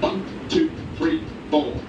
One, two, three, four.